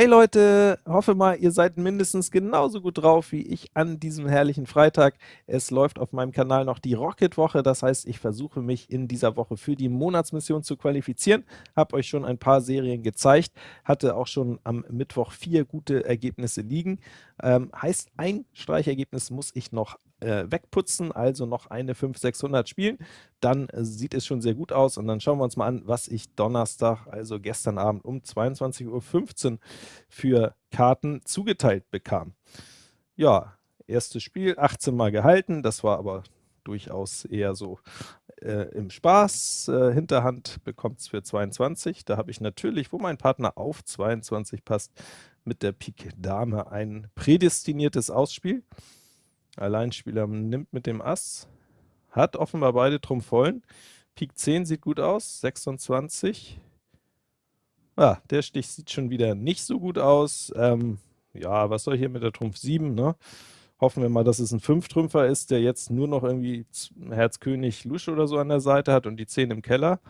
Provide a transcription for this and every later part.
Hey Leute, hoffe mal, ihr seid mindestens genauso gut drauf wie ich an diesem herrlichen Freitag. Es läuft auf meinem Kanal noch die Rocket-Woche, das heißt, ich versuche mich in dieser Woche für die Monatsmission zu qualifizieren. Habe euch schon ein paar Serien gezeigt, hatte auch schon am Mittwoch vier gute Ergebnisse liegen. Ähm, heißt, ein Streichergebnis muss ich noch äh, wegputzen, also noch eine 5-600 spielen, dann äh, sieht es schon sehr gut aus und dann schauen wir uns mal an, was ich Donnerstag, also gestern Abend um 22.15 Uhr für Karten zugeteilt bekam. Ja, erstes Spiel, 18 Mal gehalten, das war aber durchaus eher so äh, im Spaß. Äh, Hinterhand bekommt es für 22. Da habe ich natürlich, wo mein Partner auf 22 passt, mit der Pik Dame ein prädestiniertes Ausspiel. Alleinspieler nimmt mit dem Ass, hat offenbar beide Trumpf vollen. Pik 10 sieht gut aus, 26. Ah, der Stich sieht schon wieder nicht so gut aus. Ähm, ja, was soll hier mit der Trumpf 7, ne? Hoffen wir mal, dass es ein 5-Trümpfer ist, der jetzt nur noch irgendwie Herz König Lusche oder so an der Seite hat und die 10 im Keller.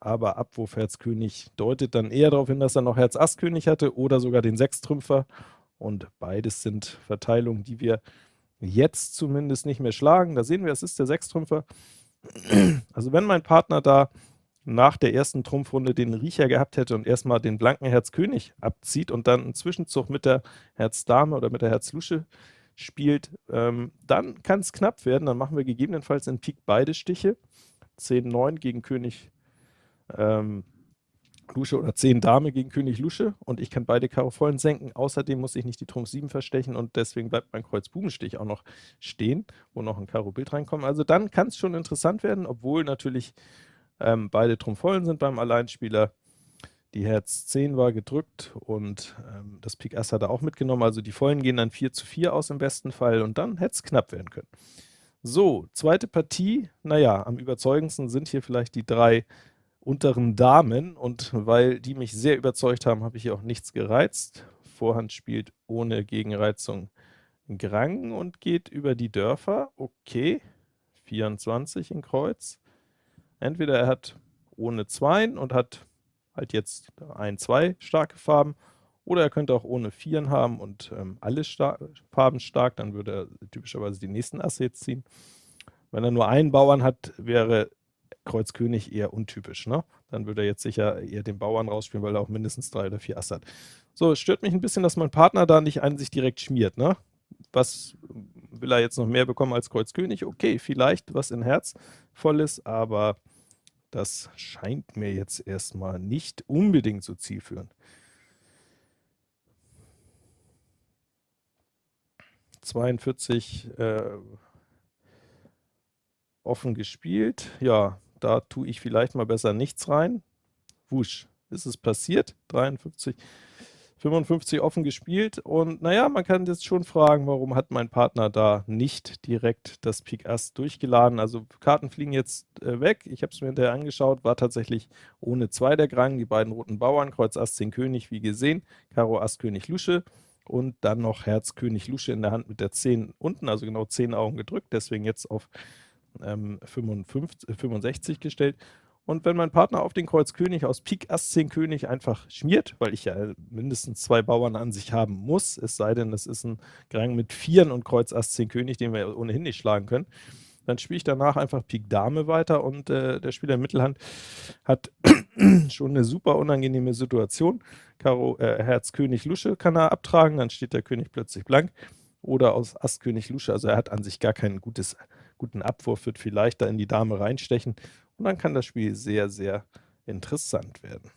Aber Abwurf Herz König deutet dann eher darauf hin, dass er noch Herz Ass König hatte oder sogar den 6-Trümpfer. Und beides sind Verteilungen, die wir jetzt zumindest nicht mehr schlagen. Da sehen wir, es ist der Sechstrümpfer. Also wenn mein Partner da nach der ersten Trumpfrunde den Riecher gehabt hätte und erstmal den blanken Herz König abzieht und dann einen Zwischenzug mit der Herz Dame oder mit der Herz Lusche spielt, ähm, dann kann es knapp werden. Dann machen wir gegebenenfalls in Pik beide Stiche. 10, 9 gegen König ähm, Lusche oder 10 Dame gegen König Lusche und ich kann beide Karo vollen senken. Außerdem muss ich nicht die Trumpf 7 verstechen und deswegen bleibt mein Kreuz Bubenstich auch noch stehen, wo noch ein Karo Bild reinkommt. Also dann kann es schon interessant werden, obwohl natürlich ähm, beide Trumpf vollen sind beim Alleinspieler. Die Herz 10 war gedrückt und ähm, das Pik Ass hat er auch mitgenommen. Also die Vollen gehen dann 4 zu 4 aus im besten Fall und dann hätte es knapp werden können. So, zweite Partie. Naja, am überzeugendsten sind hier vielleicht die drei unteren Damen und weil die mich sehr überzeugt haben, habe ich hier auch nichts gereizt. Vorhand spielt ohne Gegenreizung Grang und geht über die Dörfer. Okay, 24 in Kreuz. Entweder er hat ohne Zweien und hat halt jetzt ein, zwei starke Farben, oder er könnte auch ohne Vieren haben und ähm, alle star Farben stark, dann würde er typischerweise die nächsten Asse jetzt ziehen. Wenn er nur einen Bauern hat, wäre Kreuz König eher untypisch. Ne? Dann würde er jetzt sicher eher den Bauern rausspielen, weil er auch mindestens drei oder vier Ass hat. So, es stört mich ein bisschen, dass mein Partner da nicht an sich direkt schmiert. Ne? Was will er jetzt noch mehr bekommen als Kreuz König? Okay, vielleicht was in Herz voll ist, aber das scheint mir jetzt erstmal nicht unbedingt so zielführend. ...42 äh, offen gespielt. Ja, da tue ich vielleicht mal besser nichts rein. Wusch, ist es passiert, 53, 55 offen gespielt. Und naja, man kann jetzt schon fragen, warum hat mein Partner da nicht direkt das Pik Ass durchgeladen. Also Karten fliegen jetzt äh, weg, ich habe es mir hinterher angeschaut, war tatsächlich ohne 2 der Grang, die beiden roten Bauern, Kreuz Ass 10 König, wie gesehen, Karo Ass König Lusche. Und dann noch Herz König Lusche in der Hand mit der 10 unten, also genau 10 Augen gedrückt, deswegen jetzt auf ähm, 55, 65 gestellt. Und wenn mein Partner auf den Kreuz König aus Pik Ass 10 König einfach schmiert, weil ich ja mindestens zwei Bauern an sich haben muss, es sei denn, es ist ein Grang mit Vieren und Kreuz Ass 10 König, den wir ohnehin nicht schlagen können, dann spiele ich danach einfach Pik Dame weiter und äh, der Spieler in Mittelhand hat schon eine super unangenehme Situation. Karo äh, Herz König Lusche kann er abtragen, dann steht der König plötzlich blank. Oder aus Ass König Lusche, also er hat an sich gar kein gutes guten Abwurf, wird viel leichter in die Dame reinstechen und dann kann das Spiel sehr, sehr interessant werden.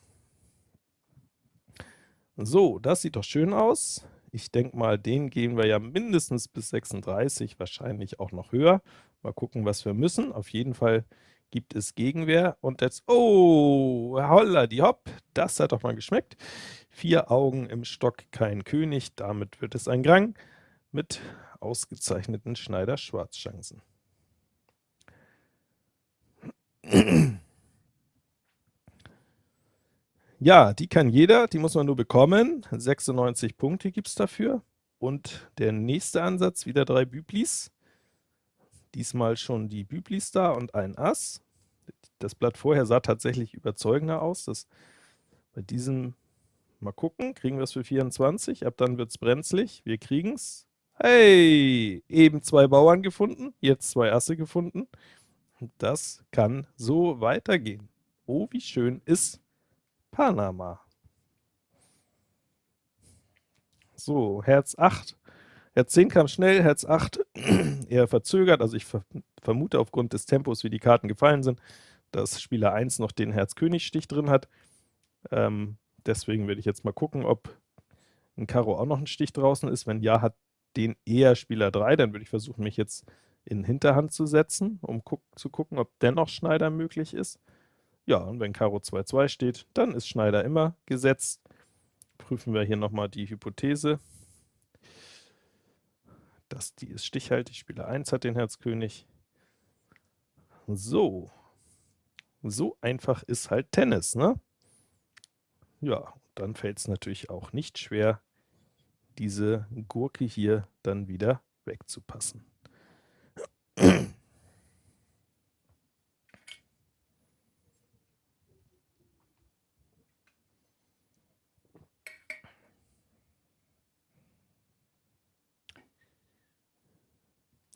So, das sieht doch schön aus. Ich denke mal, den gehen wir ja mindestens bis 36, wahrscheinlich auch noch höher. Mal gucken, was wir müssen. Auf jeden Fall gibt es Gegenwehr. Und jetzt, oh, holla die hopp, das hat doch mal geschmeckt. Vier Augen im Stock, kein König, damit wird es ein Grang mit ausgezeichneten Schneider-Schwarzchancen. Ja, die kann jeder, die muss man nur bekommen. 96 Punkte gibt es dafür. Und der nächste Ansatz, wieder drei Büblis. Diesmal schon die Büblis da und ein Ass. Das Blatt vorher sah tatsächlich überzeugender aus. Das, bei diesem Mal gucken, kriegen wir es für 24? Ab dann wird es brenzlig. Wir kriegen es. Hey, eben zwei Bauern gefunden, jetzt zwei Asse gefunden. Das kann so weitergehen. Oh, wie schön ist Panama. So, Herz 8. Herz 10 kam schnell, Herz 8 eher verzögert, also ich ver vermute aufgrund des Tempos, wie die Karten gefallen sind, dass Spieler 1 noch den Herz-König-Stich drin hat. Ähm, deswegen werde ich jetzt mal gucken, ob ein Karo auch noch ein Stich draußen ist. Wenn ja, hat den eher Spieler 3, dann würde ich versuchen, mich jetzt in Hinterhand zu setzen, um guck zu gucken, ob dennoch Schneider möglich ist. Ja, und wenn Karo 2-2 steht, dann ist Schneider immer gesetzt. Prüfen wir hier nochmal die Hypothese. Das, die ist stichhaltig, Spieler 1 hat den Herzkönig. So, so einfach ist halt Tennis, ne? Ja, dann fällt es natürlich auch nicht schwer, diese Gurke hier dann wieder wegzupassen.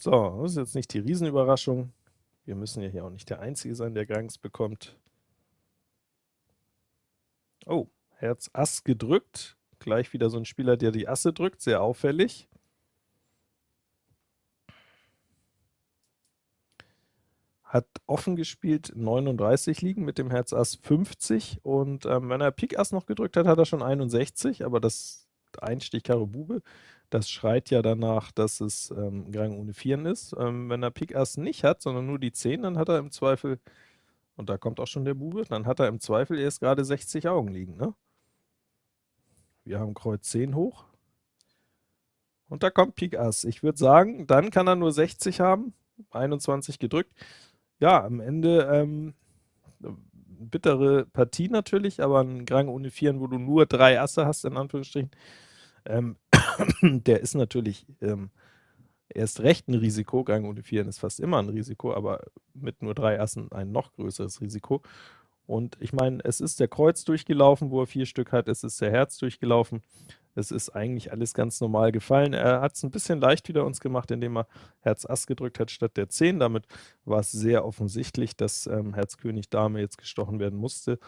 So, das ist jetzt nicht die Riesenüberraschung. Wir müssen ja hier auch nicht der Einzige sein, der Gangs bekommt. Oh, Herz Ass gedrückt. Gleich wieder so ein Spieler, der die Asse drückt, sehr auffällig. Hat offen gespielt 39 liegen mit dem Herz Ass 50 und ähm, wenn er Pik Ass noch gedrückt hat, hat er schon 61, aber das Einstich Karo Bube, das schreit ja danach, dass es ähm, Gang ohne Vieren ist. Ähm, wenn er Pik Ass nicht hat, sondern nur die 10, dann hat er im Zweifel, und da kommt auch schon der Bube, dann hat er im Zweifel erst gerade 60 Augen liegen, ne? Wir haben Kreuz 10 hoch. Und da kommt Pik Ass. Ich würde sagen, dann kann er nur 60 haben. 21 gedrückt. Ja, am Ende ähm, bittere Partie natürlich, aber ein Grang ohne Vieren, wo du nur drei Asse hast, in Anführungsstrichen, ähm, der ist natürlich ähm, erst recht ein Risiko. Gang ohne Vieren ist fast immer ein Risiko, aber mit nur drei Assen ein noch größeres Risiko. Und ich meine, es ist der Kreuz durchgelaufen, wo er vier Stück hat, es ist der Herz durchgelaufen. Es ist eigentlich alles ganz normal gefallen. Er hat es ein bisschen leicht wieder uns gemacht, indem er Herz Ass gedrückt hat statt der 10. Damit war es sehr offensichtlich, dass ähm, Herz König Dame jetzt gestochen werden musste.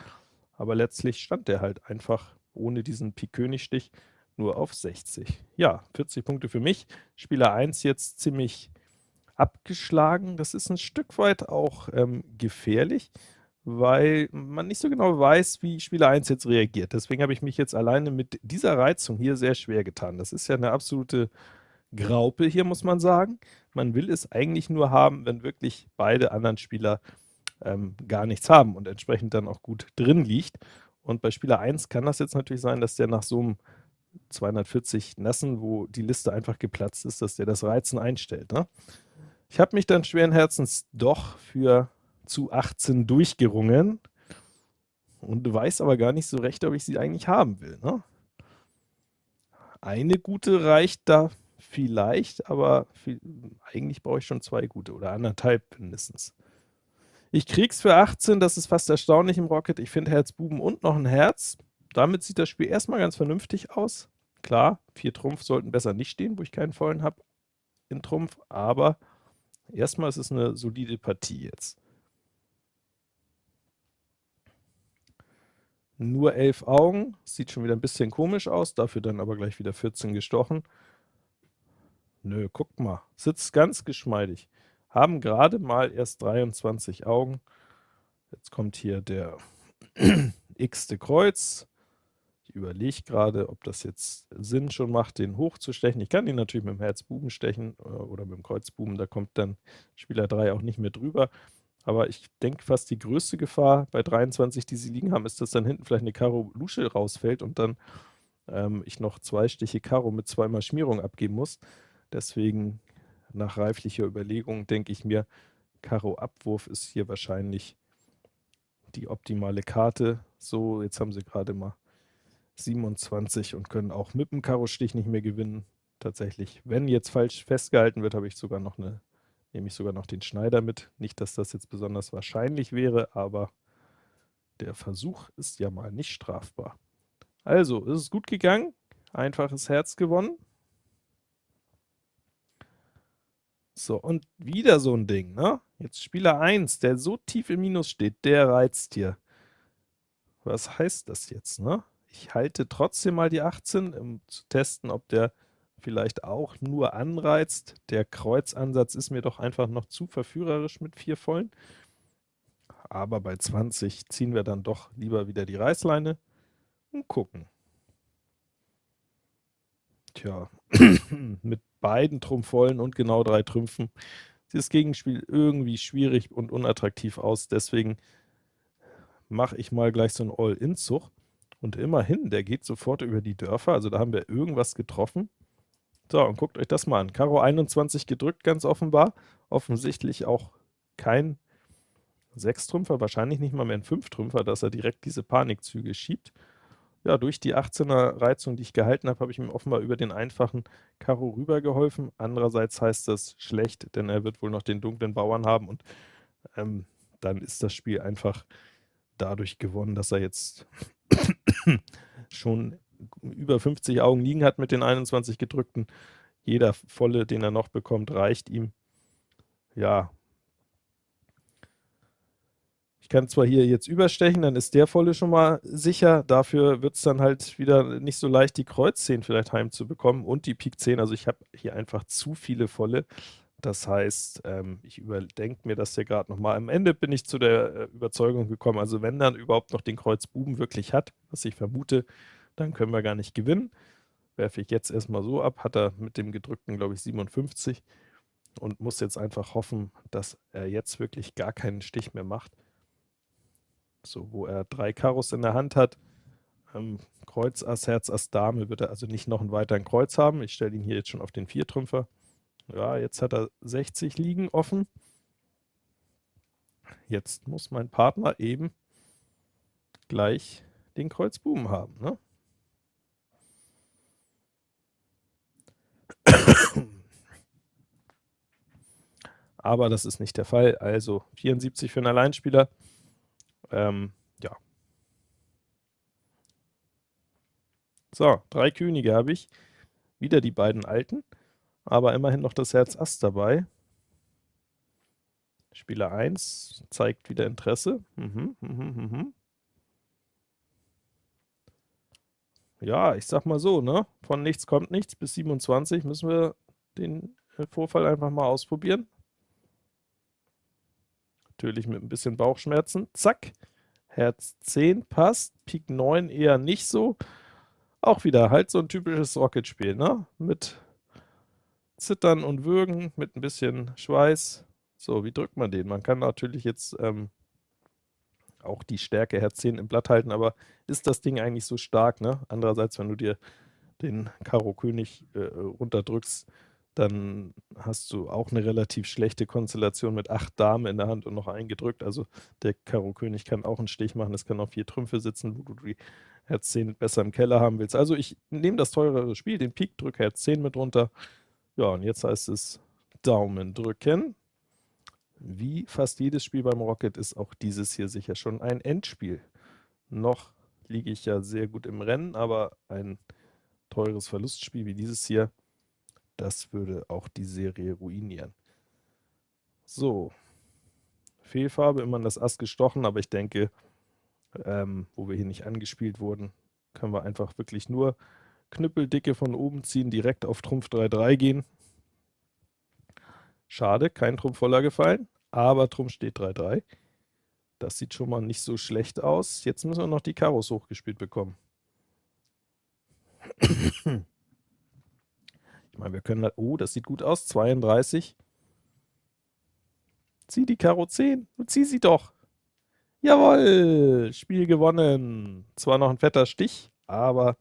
Aber letztlich stand er halt einfach ohne diesen Pik König Stich nur auf 60. Ja, 40 Punkte für mich. Spieler 1 jetzt ziemlich abgeschlagen. Das ist ein Stück weit auch ähm, gefährlich weil man nicht so genau weiß, wie Spieler 1 jetzt reagiert. Deswegen habe ich mich jetzt alleine mit dieser Reizung hier sehr schwer getan. Das ist ja eine absolute Graupe hier, muss man sagen. Man will es eigentlich nur haben, wenn wirklich beide anderen Spieler ähm, gar nichts haben und entsprechend dann auch gut drin liegt. Und bei Spieler 1 kann das jetzt natürlich sein, dass der nach so einem 240 Nassen, wo die Liste einfach geplatzt ist, dass der das Reizen einstellt. Ne? Ich habe mich dann schweren Herzens doch für zu 18 durchgerungen und weiß aber gar nicht so recht, ob ich sie eigentlich haben will. Ne? Eine gute reicht da vielleicht, aber viel, eigentlich brauche ich schon zwei gute oder anderthalb mindestens. Ich krieg's für 18, das ist fast erstaunlich im Rocket. Ich finde Herz Buben und noch ein Herz. Damit sieht das Spiel erstmal ganz vernünftig aus. Klar, vier Trumpf sollten besser nicht stehen, wo ich keinen vollen habe in Trumpf, aber erstmal ist es eine solide Partie jetzt. Nur 11 Augen, sieht schon wieder ein bisschen komisch aus, dafür dann aber gleich wieder 14 gestochen. Nö, guck mal, sitzt ganz geschmeidig. Haben gerade mal erst 23 Augen. Jetzt kommt hier der x-te Kreuz. Überlege gerade, ob das jetzt Sinn schon macht, den hochzustechen. Ich kann ihn natürlich mit dem Herz Buben stechen äh, oder mit dem Kreuz Buben, da kommt dann Spieler 3 auch nicht mehr drüber. Aber ich denke fast die größte Gefahr bei 23, die sie liegen haben, ist, dass dann hinten vielleicht eine Karo Lusche rausfällt und dann ähm, ich noch zwei Stiche Karo mit zweimal Schmierung abgeben muss. Deswegen nach reiflicher Überlegung denke ich mir, Karo Abwurf ist hier wahrscheinlich die optimale Karte. So, jetzt haben sie gerade mal 27 und können auch mit dem Karo-Stich nicht mehr gewinnen. Tatsächlich, wenn jetzt falsch festgehalten wird, habe ich sogar noch eine nehme ich sogar noch den Schneider mit. Nicht, dass das jetzt besonders wahrscheinlich wäre, aber der Versuch ist ja mal nicht strafbar. Also, ist es gut gegangen, einfaches Herz gewonnen. So, und wieder so ein Ding, ne? Jetzt Spieler 1, der so tief im Minus steht, der reizt hier. Was heißt das jetzt, ne? Ich halte trotzdem mal die 18, um zu testen, ob der vielleicht auch nur anreizt. Der Kreuzansatz ist mir doch einfach noch zu verführerisch mit vier Vollen. Aber bei 20 ziehen wir dann doch lieber wieder die Reißleine und gucken. Tja, mit beiden Trumpfvollen und genau drei Trümpfen sieht das Gegenspiel irgendwie schwierig und unattraktiv aus, deswegen mache ich mal gleich so einen All-In-Zug. Und immerhin, der geht sofort über die Dörfer, also da haben wir irgendwas getroffen. So, und guckt euch das mal an. Karo 21 gedrückt, ganz offenbar. Offensichtlich auch kein Sechstrümpfer, wahrscheinlich nicht mal mehr ein Fünftrümpfer, dass er direkt diese Panikzüge schiebt. Ja, durch die 18er Reizung, die ich gehalten habe, habe ich ihm offenbar über den einfachen Karo rübergeholfen. Andererseits heißt das schlecht, denn er wird wohl noch den dunklen Bauern haben und ähm, dann ist das Spiel einfach dadurch gewonnen, dass er jetzt schon über 50 Augen liegen hat mit den 21 gedrückten. Jeder volle, den er noch bekommt, reicht ihm. Ja, ich kann zwar hier jetzt überstechen, dann ist der volle schon mal sicher, dafür wird es dann halt wieder nicht so leicht, die Kreuz 10 vielleicht heimzubekommen und die Pik 10, also ich habe hier einfach zu viele volle, das heißt, ähm, ich überdenke mir das hier gerade nochmal. Am Ende bin ich zu der äh, Überzeugung gekommen, also wenn dann überhaupt noch den Kreuz Buben wirklich hat, was ich vermute, dann können wir gar nicht gewinnen. Werfe ich jetzt erstmal so ab, hat er mit dem gedrückten, glaube ich, 57 und muss jetzt einfach hoffen, dass er jetzt wirklich gar keinen Stich mehr macht so wo er drei Karos in der Hand hat. Ähm, Kreuz, Ass, Herz, Ass, Dame wird er also nicht noch einen weiteren Kreuz haben. Ich stelle ihn hier jetzt schon auf den Viertrümpfer. Ja, jetzt hat er 60 liegen offen. Jetzt muss mein Partner eben gleich den Kreuz Buben haben. Ne? Aber das ist nicht der Fall. Also 74 für einen Alleinspieler. Ähm, ja. So, drei Könige habe ich. Wieder die beiden alten, aber immerhin noch das Herz Ass dabei. Spieler 1 zeigt wieder Interesse. Mhm, mhm, mhm. Ja, ich sag mal so, ne? Von nichts kommt nichts. Bis 27 müssen wir den Vorfall einfach mal ausprobieren. Natürlich mit ein bisschen Bauchschmerzen. Zack. Herz 10 passt. Pik 9 eher nicht so. Auch wieder halt so ein typisches Rocket-Spiel, ne? Mit Zittern und Würgen, mit ein bisschen Schweiß. So, wie drückt man den? Man kann natürlich jetzt ähm, auch die Stärke Herz 10 im Blatt halten, aber ist das Ding eigentlich so stark, ne? Andererseits, wenn du dir den Karo König äh, runterdrückst, dann hast du auch eine relativ schlechte Konstellation mit acht Damen in der Hand und noch eingedrückt. Also der Karo König kann auch einen Stich machen, es kann auf vier Trümpfe sitzen, wo du die Herz 10 besser im Keller haben willst. Also ich nehme das teurere Spiel, den Pik, drücke Herz 10 mit runter. Ja, und jetzt heißt es Daumen drücken. Wie fast jedes Spiel beim Rocket ist auch dieses hier sicher schon ein Endspiel. Noch liege ich ja sehr gut im Rennen, aber ein teures Verlustspiel wie dieses hier das würde auch die Serie ruinieren. So, Fehlfarbe, immer in das Ass gestochen, aber ich denke, ähm, wo wir hier nicht angespielt wurden, können wir einfach wirklich nur Knüppeldicke von oben ziehen, direkt auf Trumpf 3-3 gehen. Schade, kein Trumpf voller gefallen, aber Trumpf steht 3-3. Das sieht schon mal nicht so schlecht aus. Jetzt müssen wir noch die Karos hochgespielt bekommen. Ich meine, wir können, oh, das sieht gut aus, 32. Zieh die Karo 10, zieh sie doch. Jawohl, Spiel gewonnen. Zwar noch ein fetter Stich, aber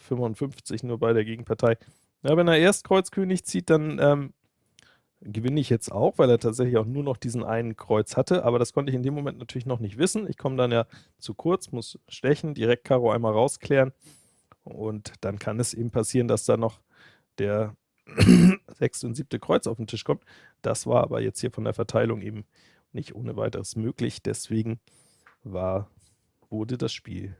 55 nur bei der Gegenpartei. Ja, wenn er erst Kreuzkönig zieht, dann ähm, gewinne ich jetzt auch, weil er tatsächlich auch nur noch diesen einen Kreuz hatte, aber das konnte ich in dem Moment natürlich noch nicht wissen. Ich komme dann ja zu kurz, muss stechen, direkt Karo einmal rausklären und dann kann es eben passieren, dass da noch der sechste und siebte Kreuz auf den Tisch kommt. Das war aber jetzt hier von der Verteilung eben nicht ohne weiteres möglich. Deswegen war, wurde das Spiel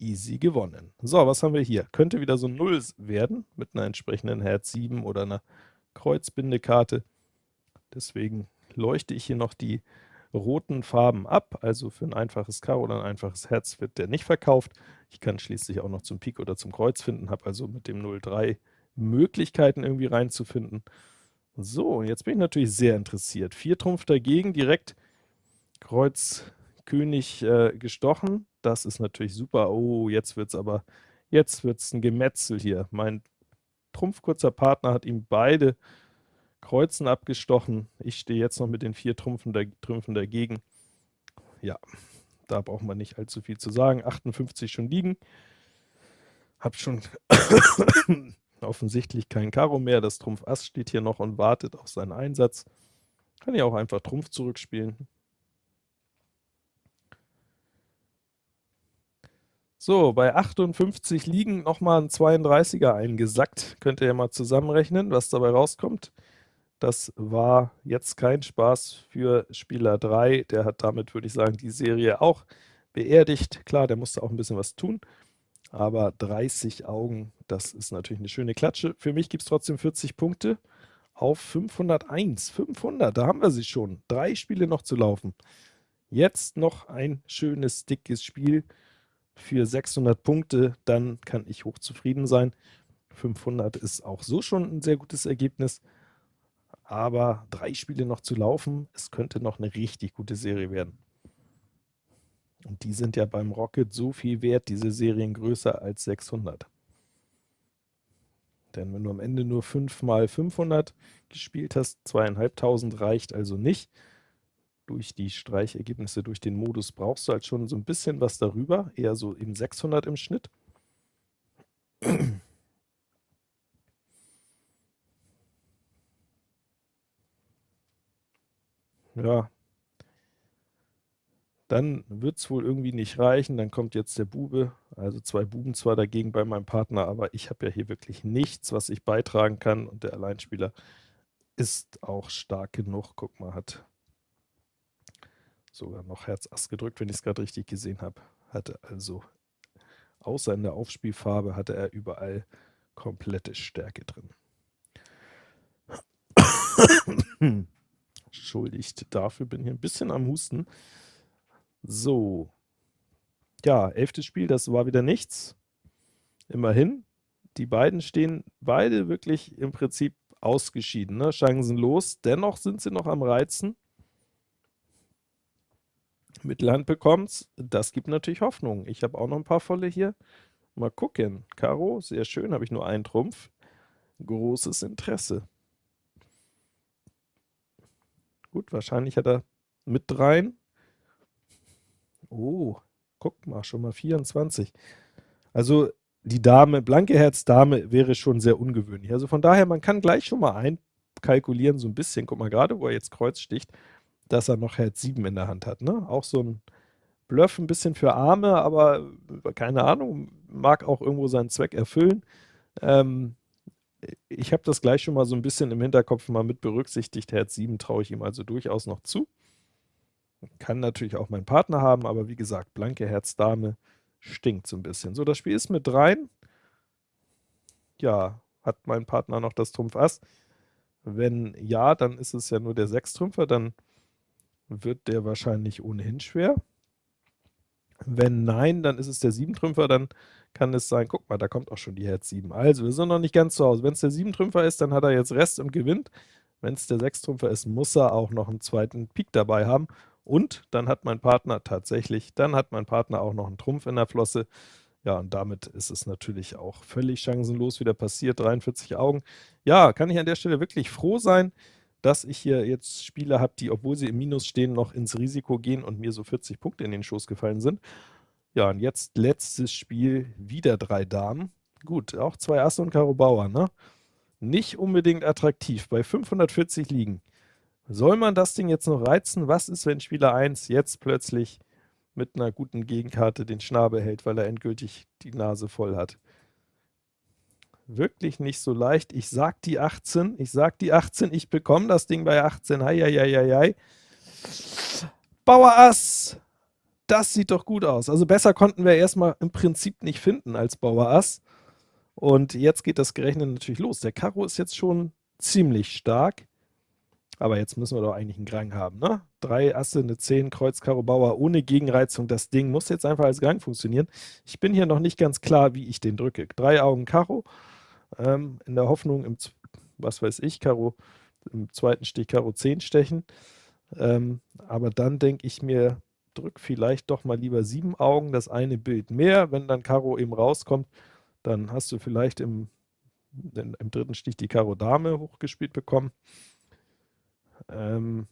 easy gewonnen. So, was haben wir hier? Könnte wieder so ein 0 werden, mit einer entsprechenden Herz 7 oder einer Kreuzbindekarte. Deswegen leuchte ich hier noch die roten Farben ab, also für ein einfaches Karo oder ein einfaches Herz wird der nicht verkauft. Ich kann schließlich auch noch zum Pik oder zum Kreuz finden, habe also mit dem 03 Möglichkeiten irgendwie reinzufinden. So, jetzt bin ich natürlich sehr interessiert. Vier Trumpf dagegen, direkt Kreuz König äh, gestochen. Das ist natürlich super. Oh, jetzt wird es aber, jetzt wird es ein Gemetzel hier. Mein trumpfkurzer Partner hat ihm beide Kreuzen abgestochen. Ich stehe jetzt noch mit den vier Trümpfen, da, Trümpfen dagegen. Ja, da braucht man nicht allzu viel zu sagen. 58 schon liegen. Hab schon offensichtlich kein Karo mehr. Das Trumpf Ass steht hier noch und wartet auf seinen Einsatz. Kann ich auch einfach Trumpf zurückspielen. So, bei 58 liegen nochmal ein 32er eingesackt. Könnt ihr ja mal zusammenrechnen, was dabei rauskommt. Das war jetzt kein Spaß für Spieler 3. Der hat damit, würde ich sagen, die Serie auch beerdigt. Klar, der musste auch ein bisschen was tun, aber 30 Augen, das ist natürlich eine schöne Klatsche. Für mich gibt es trotzdem 40 Punkte auf 501. 500, da haben wir sie schon. Drei Spiele noch zu laufen. Jetzt noch ein schönes, dickes Spiel für 600 Punkte, dann kann ich hochzufrieden sein. 500 ist auch so schon ein sehr gutes Ergebnis, aber drei Spiele noch zu laufen, es könnte noch eine richtig gute Serie werden. Und die sind ja beim Rocket so viel wert, diese Serien größer als 600. Denn wenn du am Ende nur 5 mal 500 gespielt hast, zweieinhalbtausend reicht also nicht durch die Streichergebnisse, durch den Modus brauchst du halt schon so ein bisschen was darüber, eher so eben 600 im Schnitt. Ja, dann wird es wohl irgendwie nicht reichen, dann kommt jetzt der Bube, also zwei Buben zwar dagegen bei meinem Partner, aber ich habe ja hier wirklich nichts, was ich beitragen kann und der Alleinspieler ist auch stark genug. Guck mal, hat sogar noch Herz Ass gedrückt, wenn ich es gerade richtig gesehen habe. Hatte also außer in der Aufspielfarbe hatte er überall komplette Stärke drin. Entschuldigt dafür, bin hier ein bisschen am Husten. So. Ja, elftes Spiel, das war wieder nichts. Immerhin. Die beiden stehen beide wirklich im Prinzip ausgeschieden, ne? chancenlos. Dennoch sind sie noch am Reizen. Mittelhand bekommt's. Das gibt natürlich Hoffnung. Ich habe auch noch ein paar volle hier. Mal gucken. Karo, sehr schön, habe ich nur einen Trumpf. Großes Interesse. Gut, wahrscheinlich hat er mit dreien. Oh, guck mal, schon mal 24. Also die Dame, blanke Herz Dame wäre schon sehr ungewöhnlich. Also von daher, man kann gleich schon mal einkalkulieren, so ein bisschen. Guck mal, gerade wo er jetzt Kreuz sticht, dass er noch Herz 7 in der Hand hat. Ne? Auch so ein Bluff ein bisschen für Arme, aber äh, keine Ahnung, mag auch irgendwo seinen Zweck erfüllen. Ähm, ich habe das gleich schon mal so ein bisschen im Hinterkopf mal mit berücksichtigt. Herz 7 traue ich ihm also durchaus noch zu. Kann natürlich auch mein Partner haben, aber wie gesagt, blanke Herz Dame stinkt so ein bisschen. So, das Spiel ist mit rein. Ja, hat mein Partner noch das Trumpf Ass? Wenn ja, dann ist es ja nur der Sechstrümpfer, dann wird der wahrscheinlich ohnehin schwer. Wenn nein, dann ist es der Siebentrümpfer, dann kann es sein, guck mal, da kommt auch schon die Herz 7. Also, wir sind noch nicht ganz zu Hause. Wenn es der Siebentrümpfer ist, dann hat er jetzt Rest und gewinnt. Wenn es der Sechstrümpfer ist, muss er auch noch einen zweiten Pik dabei haben. Und dann hat mein Partner tatsächlich, dann hat mein Partner auch noch einen Trumpf in der Flosse. Ja, und damit ist es natürlich auch völlig chancenlos wieder passiert. 43 Augen. Ja, kann ich an der Stelle wirklich froh sein, dass ich hier jetzt Spieler habe, die, obwohl sie im Minus stehen, noch ins Risiko gehen und mir so 40 Punkte in den Schoß gefallen sind. Ja, und jetzt letztes Spiel, wieder drei Damen. Gut, auch zwei Asse und Karo Bauer, ne? Nicht unbedingt attraktiv, bei 540 liegen. Soll man das Ding jetzt noch reizen? Was ist, wenn Spieler 1 jetzt plötzlich mit einer guten Gegenkarte den Schnabel hält, weil er endgültig die Nase voll hat? Wirklich nicht so leicht. Ich sag die 18, ich sag die 18, ich bekomme das Ding bei 18. Hei, hei, hei, hei. Bauer Ass, das sieht doch gut aus. Also besser konnten wir erstmal im Prinzip nicht finden als Bauer Ass. Und jetzt geht das Gerechnet natürlich los. Der Karo ist jetzt schon ziemlich stark. Aber jetzt müssen wir doch eigentlich einen Grang haben, ne? Drei Asse, eine 10, Kreuz, Karo, Bauer ohne Gegenreizung. Das Ding muss jetzt einfach als Grang funktionieren. Ich bin hier noch nicht ganz klar, wie ich den drücke. Drei Augen Karo, ähm, in der Hoffnung, im, was weiß ich, Karo, im zweiten Stich Karo 10 stechen. Ähm, aber dann denke ich mir, drück vielleicht doch mal lieber sieben Augen, das eine Bild mehr. Wenn dann Karo eben rauskommt, dann hast du vielleicht im, im dritten Stich die Karo Dame hochgespielt bekommen. Ähm,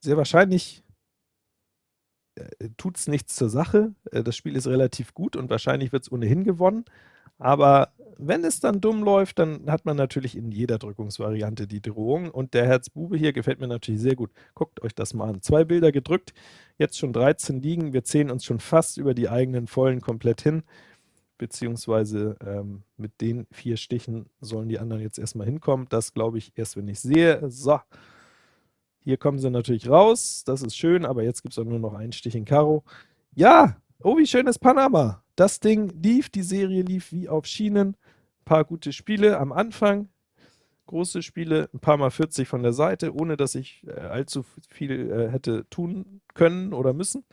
sehr wahrscheinlich tut es nichts zur Sache. Äh, das Spiel ist relativ gut und wahrscheinlich wird es ohnehin gewonnen. Aber wenn es dann dumm läuft, dann hat man natürlich in jeder Drückungsvariante die Drohung. Und der Herz-Bube hier gefällt mir natürlich sehr gut. Guckt euch das mal an. Zwei Bilder gedrückt, jetzt schon 13 liegen. Wir zählen uns schon fast über die eigenen Vollen komplett hin beziehungsweise ähm, mit den vier Stichen sollen die anderen jetzt erstmal hinkommen. Das glaube ich erst, wenn ich sehe. So, hier kommen sie natürlich raus, das ist schön, aber jetzt gibt es auch nur noch einen Stich in Karo. Ja, oh, wie schön ist Panama. Das Ding lief, die Serie lief wie auf Schienen. Ein paar gute Spiele am Anfang, große Spiele, ein paar Mal 40 von der Seite, ohne dass ich äh, allzu viel äh, hätte tun können oder müssen.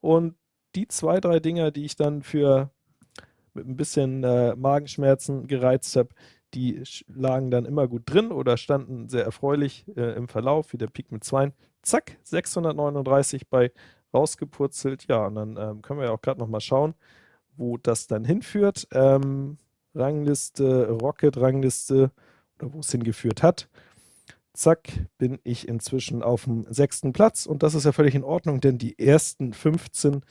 Und die zwei, drei Dinger, die ich dann für mit ein bisschen äh, Magenschmerzen gereizt habe, die lagen dann immer gut drin oder standen sehr erfreulich äh, im Verlauf, wie der Pik mit 2. Zack, 639 bei rausgepurzelt. Ja, und dann ähm, können wir ja auch gerade noch mal schauen, wo das dann hinführt. Ähm, Rangliste, Rocket-Rangliste, oder wo es hingeführt hat. Zack, bin ich inzwischen auf dem sechsten Platz und das ist ja völlig in Ordnung, denn die ersten 15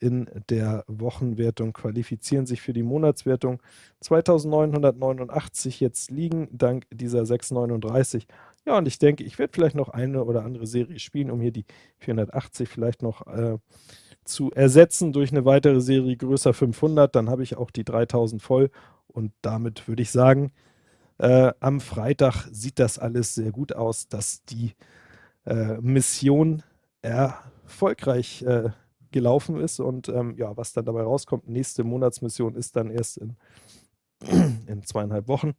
in der Wochenwertung qualifizieren sich für die Monatswertung. 2989 jetzt liegen, dank dieser 639. Ja, und ich denke, ich werde vielleicht noch eine oder andere Serie spielen, um hier die 480 vielleicht noch äh, zu ersetzen durch eine weitere Serie größer 500. Dann habe ich auch die 3000 voll und damit würde ich sagen, äh, am Freitag sieht das alles sehr gut aus, dass die äh, Mission erfolgreich äh, gelaufen ist und ähm, ja, was dann dabei rauskommt, nächste Monatsmission ist dann erst in, in zweieinhalb Wochen.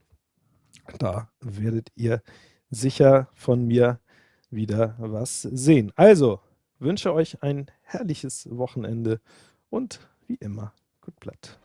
Da werdet ihr sicher von mir wieder was sehen. Also, wünsche euch ein herrliches Wochenende und wie immer, gut Blatt.